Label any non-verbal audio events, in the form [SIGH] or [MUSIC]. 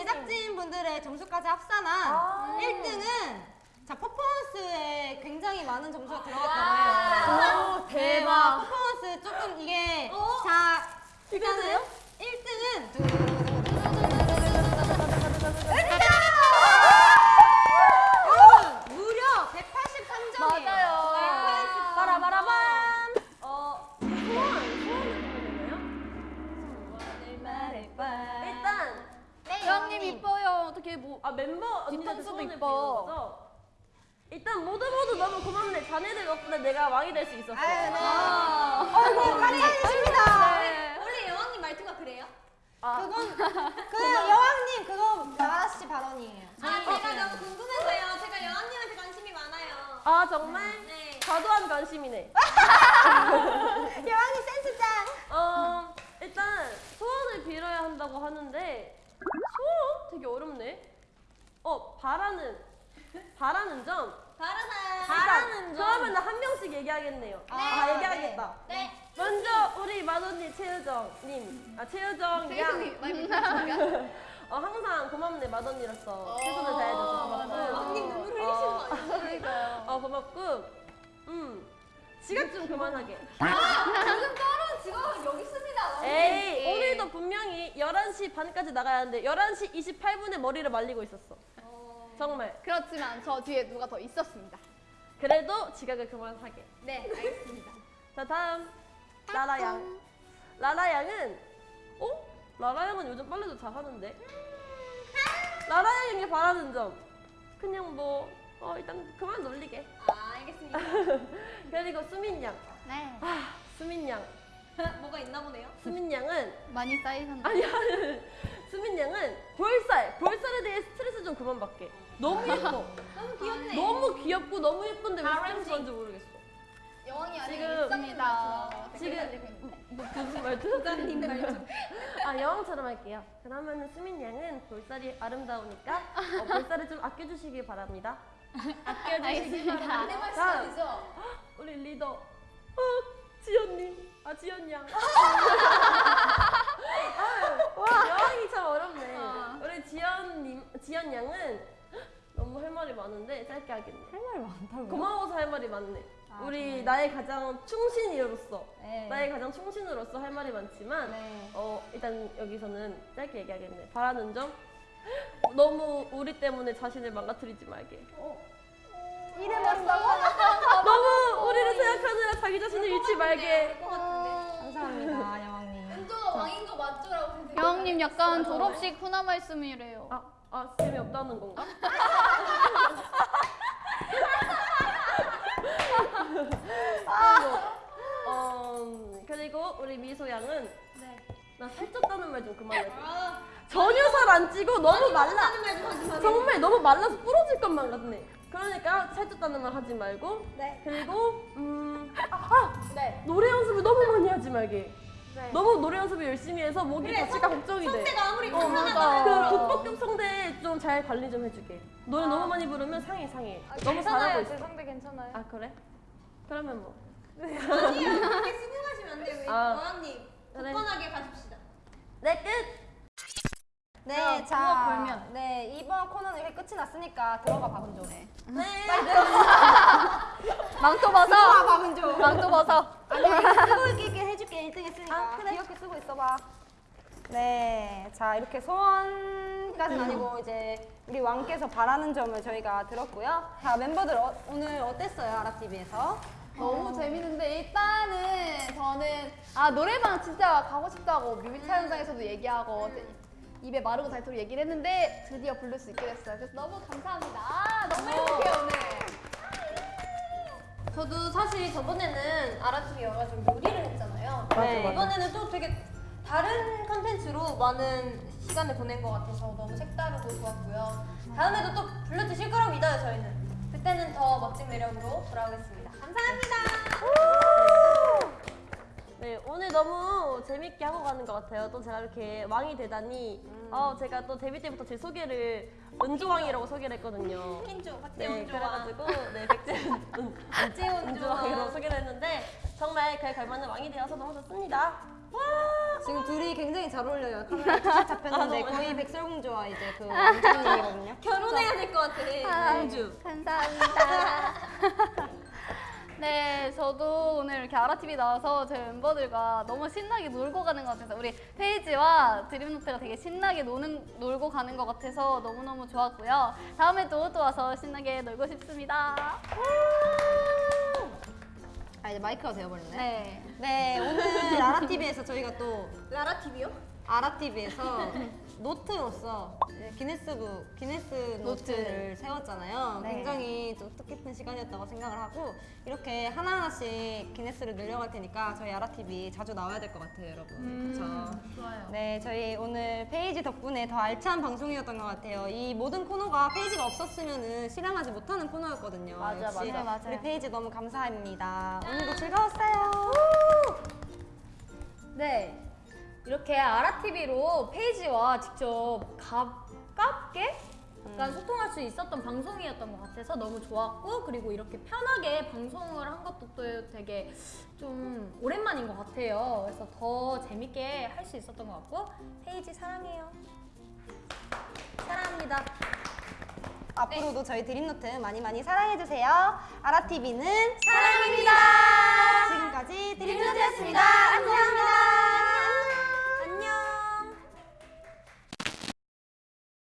제작진 분들의 점수까지 합산한 1등은 자 퍼포먼스에 굉장히 많은 점수가 들어갔다고 해요. 오, 대박. 퍼포먼스 조금 이게 자 이거세요? 1등은 아 멤버 뒤통수도 소원을 이뻐. 빌는 거죠? 일단 모두 모두 너무 고맙네. 자네들 덕분에 내가 왕이 될 수 있었어. 아유, 네. 아, 아이고, 감사해주십니다. 네. 원래 여왕님 말투가 그래요? 아, 그건 [LAUGHS] 그 여왕님 그거 나라씨 발언이에요. 아 제가 너무 궁금해서요. 제가 여왕님한테 관심이 많아요. 아 정말? 네. 과도한 관심이네. [LAUGHS] 여왕님 센스 짱. 어 일단 소원을 빌어야 한다고 하는데 소원 되게 어렵네. 어 바라는 바라는 점. 바르나. 바라는 점. 그러면 한 명씩 얘기하겠네요. 아, 얘기하겠다. 네. 먼저 우리 mad언니 최유정님, 아 최유정 양. [LAUGHS] 어 항상 고맙네 맏언니로서 최선을 다해줘서 고맙고. 왕님 눈물 흘리시는 거 아니에요? 그러니까요. 어 고맙고. 음 지각 좀 그만하게. 지금 떨어 지금 여기 있습니다. 에이 오늘도 분명히 11시 반까지 나가야 하는데 11시 28분에 머리를 말리고 있었어. 정말. 그렇지만 저 뒤에 누가 더 있었습니다. 그래도 지각을 그만하게. 네 알겠습니다. [LAUGHS] 자 다음 라라 양. 라라 양은 어? 라라 양은 요즘 빨래도 잘 하는데. 라라 양에게 바라는 점. 그냥 뭐 어, 일단 그만 놀리게. 아 알겠습니다. [LAUGHS] 그리고 수민 양. 네. 아 수민 양. [LAUGHS] 뭐가 있나 보네요. 수민 양은 많이 쌓이셨나요? 아니야. 수민 양은 볼살. 볼살에 대해 스트레스 좀 그만 받게. 너무 [LAUGHS] 예뻐. 너무 귀엽네. 너무 귀엽고 너무 예쁜데 왜. 스트레스 받는지 모르겠어. 여왕이 지금- 있습니다. 지금 뭐, 무슨 말투? 부장님 말투. 아 여왕처럼 할게요. 그러면은 수민 양은 볼살이 아름다우니까 어, 볼살을 좀 아껴주시길 바랍니다. [LAUGHS] 알겠습니다. 내 다음 말씀이죠. [GASPS] 우리 리더 어, 지연님. 아 지연 양. [LAUGHS] 와 여왕이 참 어렵네. 우리 지연님 양은 [GASPS] 너무 할 말이 많은데 짧게 하겠네. 할 말이 많다고요? 고마워서 할 말이 많네. 아, 우리 정말요? 나의 가장 충신이로서 네. 나의 가장 충신으로서 할 말이 많지만 네. 어 일단 여기서는 짧게 얘기하겠네. 바라는 점 [GASPS] 너무 우리 때문에 자신을 망가뜨리지 말게. 이래버린다고? [LAUGHS] 너무 우리를 생각하느라 자기 자신을 잃지 말게. 감사합니다, [LAUGHS] 여왕님. 은조가 왕인 거 맞죠라고 근데. 여왕님 약간 졸업식 훈화 말씀이래요. 아, 아 재미없다는 건가? 그리고, 어, 그리고 우리 미소 양은 네. 나 살쪘다는 말 좀 그만해. 아 전혀 살 안 찌고 너무 말라. 정말 너무 말라서 부러질 것만 같네. 그러니까 살쪘다는 말 하지 말고. 네. 그리고 음, 아, 아 네. 노래 연습을 너무 많이 하지 말게. 네. 너무 노래 연습을 열심히 해서 목이 그래, 다칠까 걱정이 돼. 성대가 아무리 어, 건강하다고 그 성대 좀 잘 관리 좀 해주게. 노래 너무 많이 부르면 상해 상해. 너무 잘하고 있어. 성대 괜찮아요. 아 그래? 그러면 뭐. 아니요 그렇게 수긍하시면 안 돼요. 아. 여왕님 그래. 굳건하게 가십시다. 네 끝. 네, 자, 걸면. 네 이번 코너는 이렇게 끝이 났으니까 들어가 박은조. 네. 망토 벗어. [LAUGHS] 들어가 박은조. 망토 벗어. 아니 해줄게 1등 했으니까. 아, 그래. 귀엽게 쓰고 있어봐. 네, 자 이렇게 소원까지는 아니고 이제 우리 왕께서 바라는 점을 저희가 들었고요. 자 멤버들 어, 오늘 어땠어요 아랍TV에서? 너무 재밌는데 일단은 저는 아 노래방 진짜 가고 싶다고 뮤비 촬영장에서도 얘기하고 입에 마르고 닳도록 얘기를 했는데 드디어 부를 수 있게 됐어요. 그래서 너무 감사합니다. 아 너무 행복해요 오늘. 저도 사실 저번에는 아라TV 와가지고 요리를 했잖아요. 네. 맞아. 이번에는 또 되게 다른 컨텐츠로 많은 시간을 보낸 것 같아서 너무 색다르고 좋았고요. 다음에도 또 불러주실 거라고 믿어요, 저희는. 그때는 더 멋진 매력으로 돌아오겠습니다. 감사합니다. 네 오늘 너무 재밌게 하고 가는 것 같아요. 또 제가 이렇게 왕이 되다니. 어 제가 또 데뷔 때부터 제 소개를 은조왕이라고 소개를 했거든요. 킨조, 박재 네, 원조와 그래가지고 네 백제은 박재원 은조왕이라고. 소개를 했는데 정말 그에 걸맞는 왕이 되어서 너무 좋습니다. 와! 지금 둘이 굉장히 잘 어울려요. [LAUGHS] 카메라 딱 잡혔는데 거의 백설공주와 이제 그 왕자님이거든요. 결혼해야 될 것 같아. 공주. 감사합니다. [LAUGHS] 네, 저도 오늘 이렇게 아라TV 나와서 저희 멤버들과 너무 신나게 놀고 가는 것 같아서 우리 페이지와 드림노트가 되게 신나게 노는, 놀고 가는 것 같아서 너무너무 좋았고요. 다음에도 또 와서 신나게 놀고 싶습니다. 아 이제 마이크가 되어버렸네. 네. 네 오늘 아라TV에서 저희가 또 라라 TV요? 아라TV에서 노트로서 이제 기네스북 기네스 노트를 세웠잖아요. 네. 굉장히 좀 뜻깊은 시간이었다고 생각을 하고 이렇게 하나하나씩 기네스를 늘려갈 테니까 저희 아라TV 자주 나와야 될 것 같아요, 여러분. 그렇죠. 좋아요. 네, 저희 오늘 페이지 덕분에 더 알찬 방송이었던 것 같아요. 이 모든 코너가 페이지가 없었으면은 실행하지 못하는 코너였거든요. 맞아, 역시 맞아. 맞아요. 우리 페이지 너무 감사합니다. 오늘도 즐거웠어요. 이렇게 아라TV로 페이지와 직접 가깝게 약간 음. 소통할 수 있었던 방송이었던 것 같아서 너무 좋았고 그리고 이렇게 편하게 방송을 한 것도 또 되게 좀 오랜만인 것 같아요. 그래서 더 재밌게 할 수 있었던 것 같고 페이지 사랑해요. 사랑합니다. 앞으로도 저희 드림노트 많이 많이 사랑해주세요. 아라TV는 사랑입니다. 지금까지 드림노트였습니다. 안녕합니다.